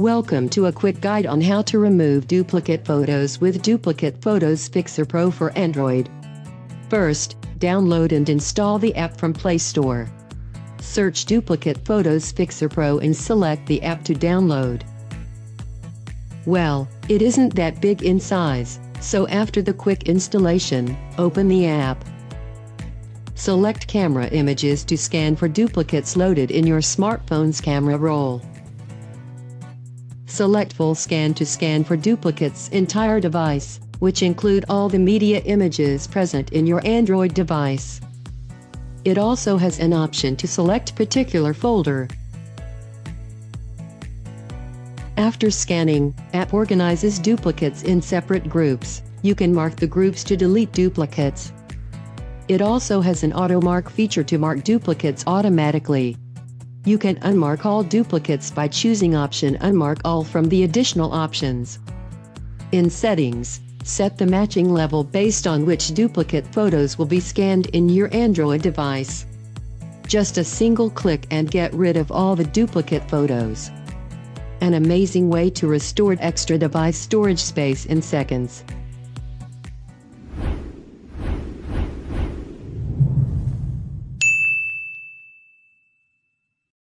Welcome to a quick guide on how to remove duplicate photos with Duplicate Photos Fixer Pro for Android. First, download and install the app from Play Store. Search Duplicate Photos Fixer Pro and select the app to download. Well, it isn't that big in size, so after the quick installation, open the app. Select camera images to scan for duplicates loaded in your smartphone's camera roll. Select Full Scan to scan for duplicates entire device, which include all the media images present in your Android device. It also has an option to select particular folder. After scanning, app organizes duplicates in separate groups. You can mark the groups to delete duplicates. It also has an auto mark feature to mark duplicates automatically. You can unmark all duplicates by choosing option Unmark All from the additional options. In Settings, set the matching level based on which duplicate photos will be scanned in your Android device. Just a single click and get rid of all the duplicate photos. An amazing way to restore extra device storage space in seconds.